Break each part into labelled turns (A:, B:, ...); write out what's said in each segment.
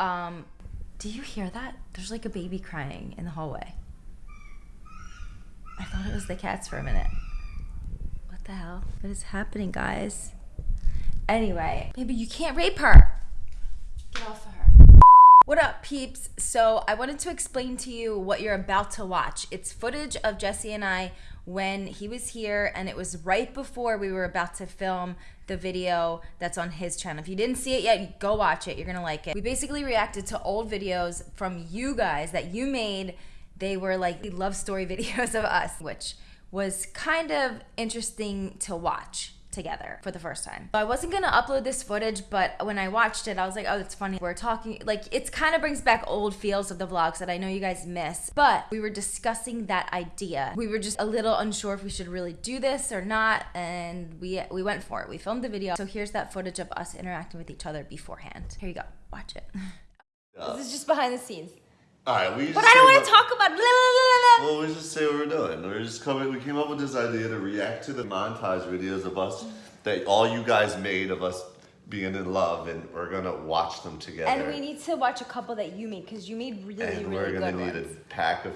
A: Um, do you hear that? There's like a baby crying in the hallway. I thought it was the cats for a minute. What the hell? What is happening, guys? Anyway, maybe you can't rape her. Get off of her. What up, peeps? So, I wanted to explain to you what you're about to watch. It's footage of Jesse and I when he was here, and it was right before we were about to film the video that's on his channel. If you didn't see it yet, go watch it. You're gonna like it. We basically reacted to old videos from you guys that you made. They were like love story videos of us, which was kind of interesting to watch together for the first time. I wasn't gonna upload this footage, but when I watched it, I was like, oh, it's funny. We're talking, like, it kind of brings back old feels of the vlogs that I know you guys miss. But we were discussing that idea. We were just a little unsure if we should really do this or not, and we we went for it. We filmed the video. So here's that footage of us interacting with each other beforehand. Here you go. Watch it. This is just behind the scenes.
B: All right, we.
A: But I don't want to talk about. Blah, blah, blah,
B: Well, we just say what we're doing. We're just coming. We came up with this idea to react to the montage videos of us that all you guys made of us being in love, and we're gonna watch them together.
A: And we need to watch a couple that you made because you made really,
B: And
A: really
B: we're gonna need
A: ones.
B: a pack of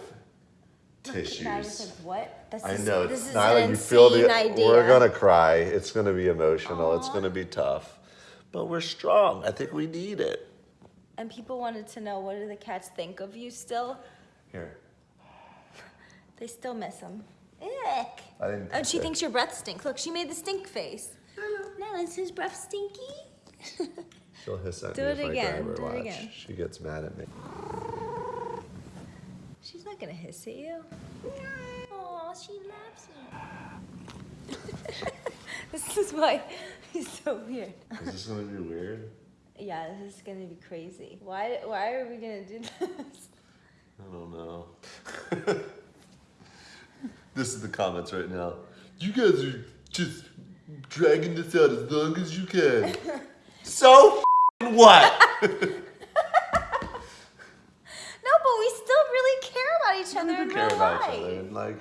B: tissues.
A: like, what? This
B: I
A: is,
B: know.
A: This is
B: Nyla, you feel the.
A: idea.
B: We're gonna cry. It's gonna be emotional. It's gonna be tough, but we're strong. I think we need it.
A: And people wanted to know what do the cats think of you still?
B: Here.
A: They still miss him. Ick.
B: I didn't oh,
A: And she
B: say-
A: thinks your breath stinks. Look, she made the stink face. Now is his breath stinky?
B: She'll hiss at
A: Do
B: me
A: it
B: if
A: again,
B: I grab her
A: do it
B: watch.
A: again.
B: She gets mad at me.
A: She's not gonna hiss at you. Oh, she loves you. this is why he's so weird.
B: Is this gonna be weird?
A: Yeah, this is gonna be crazy. Why? Why are we gonna do this?
B: I don't know. this is the comments right now. You guys are just dragging this out as long as you can. so f***ing what?
A: No, but we still really care about each other in
B: We care
A: real
B: about
A: life.
B: each other. Like,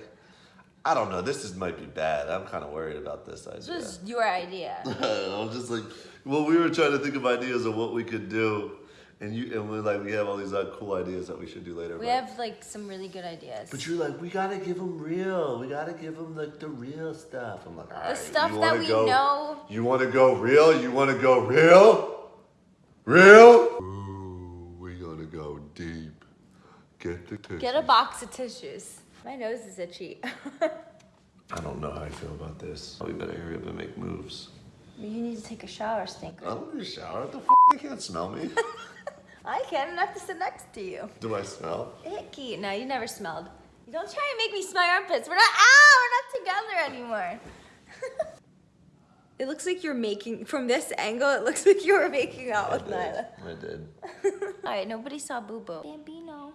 B: I don't know. This is might be bad. I'm kind of worried about this
A: This
B: idea.
A: was your idea.
B: I'm just like, well, we were trying to think of ideas of what we could do, and you and we're like we have all these uh, cool ideas that we should do later.
A: We
B: but-
A: have like some really good ideas.
B: But you're like, we gotta give them real. We gotta give them like the real stuff. I'm like, all right.
A: stuff
B: you
A: that we
B: go,
A: know.
B: You want to go real? You want to go real? Real? Ooh, we gotta go deep. Get the tissues.
A: Get a box of tissues. My nose is itchy.
B: I don't know how I feel about this. We better hurry up and make moves.
A: you need to take a shower, stinker.
B: I don't need a shower. What the f? They can't smell me.
A: I can. and I have to sit next to you.
B: Do I smell?
A: Icky. No, you never smelled. You don't try and make me smell your armpits. We're not. Ah, we're not together anymore. it looks like you're making from this angle. It looks like you were making out
B: I
A: with
B: did.
A: Nyla.
B: I did.
A: All right, nobody saw Boo Boo. Bambino.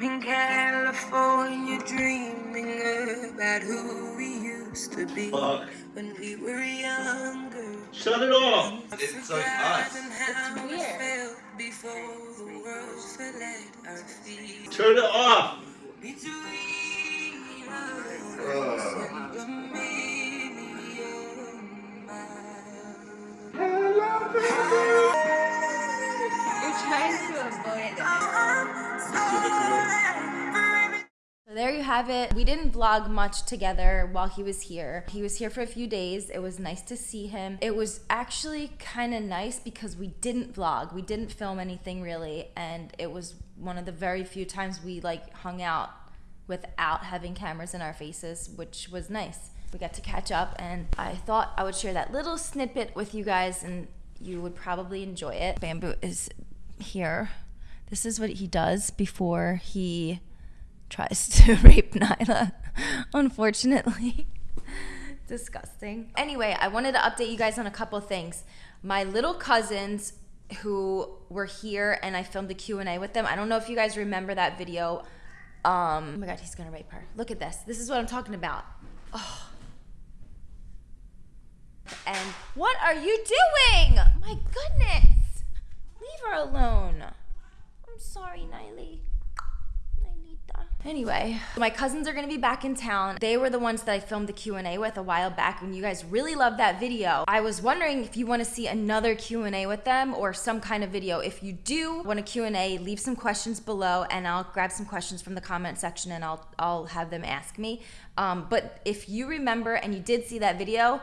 C: I'm in California dreaming about who we used to be
D: Fuck.
C: when we were younger.
D: Shut it off!
B: It's like us.
A: It's weird.
C: before the world fell at our feet.
D: Turn it off!
A: Have it. We didn't vlog much together while he was here. He was here for a few days. It was nice to see him. It was actually kind of nice because we didn't vlog. We didn't film anything really, and it was one of the very few times we like hung out without having cameras in our faces, which was nice. We got to catch up, and I thought I would share that little snippet with you guys, and you would probably enjoy it. Bamboo is here. This is what he does before he tries to rape Nyla, unfortunately. Disgusting. Anyway, I wanted to update you guys on a couple things. My little cousins who were here and I filmed the Q&A with them. I don't know if you guys remember that video. Um, oh my god, he's gonna rape her. Look at this. This is what I'm talking about. Oh. And what are you doing? My goodness. Leave her alone. I'm sorry, Niley. Anyway, my cousins are gonna be back in town. They were the ones that I filmed the Q&A with a while back and you guys really loved that video. I was wondering if you wanna see another Q&A with them or some kind of video. If you do want a Q&A, leave some questions below and I'll grab some questions from the comment section and I'll, I'll have them ask me. Um, but if you remember and you did see that video,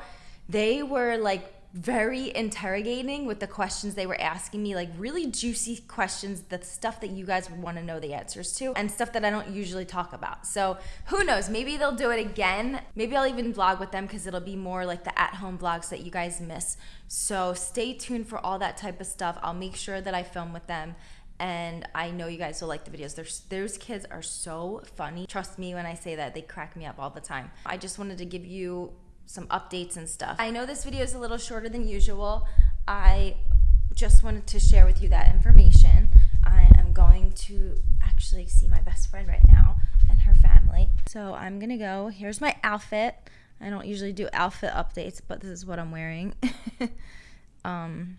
A: they were like very interrogating with the questions they were asking me, like really juicy questions, the stuff that you guys would want to know the answers to, and stuff that I don't usually talk about. So who knows? Maybe they'll do it again. Maybe I'll even vlog with them because it'll be more like the at home vlogs that you guys miss. So stay tuned for all that type of stuff. I'll make sure that I film with them and I know you guys will like the videos. There's, those kids are so funny. Trust me when I say that, they crack me up all the time. I just wanted to give you some updates and stuff. I know this video is a little shorter than usual. I just wanted to share with you that information. I am going to actually see my best friend right now and her family. So I'm gonna go. Here's my outfit. I don't usually do outfit updates, but this is what I'm wearing. um,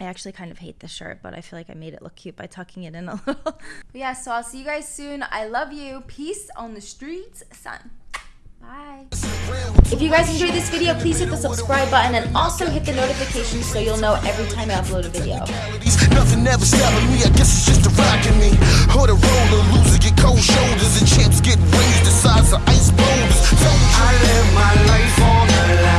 A: I actually kind of hate this shirt, but I feel like I made it look cute by tucking it in a little. yeah, so I'll see you guys soon. I love you. Peace on the streets, son. Bye. If you guys enjoyed this video, please hit the subscribe button and also hit the notifications so you'll know every time I upload a video.
E: Nothing ever stopping me, I guess it's just rock in me. A roller, loser get cold shoulders, and champs get raised the size of ice boulders. I
C: live my life on the line.